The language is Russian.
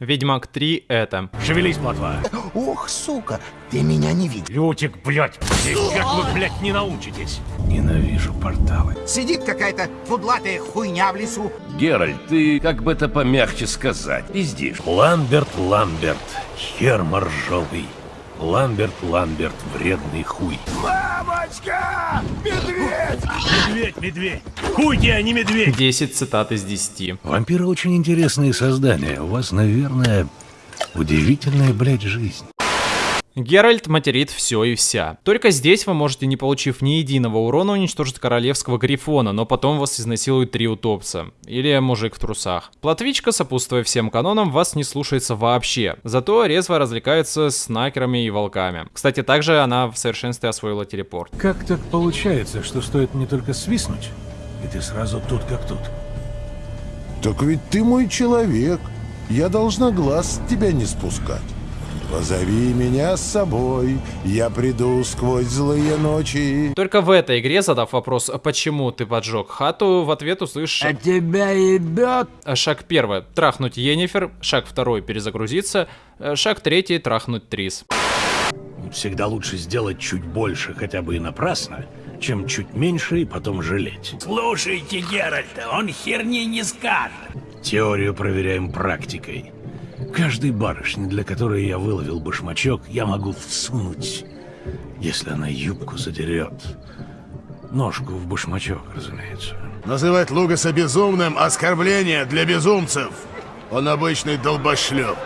Ведьмак 3 это. Шевелись, плотва. Ох, сука, ты меня не видел. Лютик, блядь, здесь как вы, блядь, не научитесь? Ненавижу порталы. Сидит какая-то фудлатая хуйня в лесу. Геральт, ты, как бы это помягче сказать, пиздишь. Ламберт, Ламберт, хер моржовый. Ламберт, Ламберт, вредный хуй. Мамочка! Медведь! Медведь, медведь! Хуй тебе, а не медведь! 10 цитат из 10. Вампиры очень интересные создания. У вас, наверное, удивительная, блядь, жизнь. Геральт материт все и вся. Только здесь вы можете, не получив ни единого урона, уничтожить королевского грифона, но потом вас изнасилуют три утопца. Или мужик в трусах. Платвичка, сопутствуя всем канонам, вас не слушается вообще. Зато резво развлекается с накерами и волками. Кстати, также она в совершенстве освоила телепорт. Как так получается, что стоит мне только свистнуть, и ты сразу тут как тут? Так ведь ты мой человек. Я должна глаз с тебя не спускать. Позови меня с собой, я приду сквозь злые ночи. Только в этой игре, задав вопрос, почему ты поджег хату, в ответ услышишь... А тебя ебет? Шаг первый – трахнуть Енифер. Шаг второй – перезагрузиться. Шаг третий – трахнуть Трис. Всегда лучше сделать чуть больше, хотя бы и напрасно, чем чуть меньше и потом жалеть. Слушайте Геральта, он херни не скажет. Теорию проверяем практикой. Каждой барышне, для которой я выловил башмачок, я могу всунуть, если она юбку задерет. Ножку в башмачок, разумеется. Называть Лугаса безумным – оскорбление для безумцев. Он обычный долбошлеп.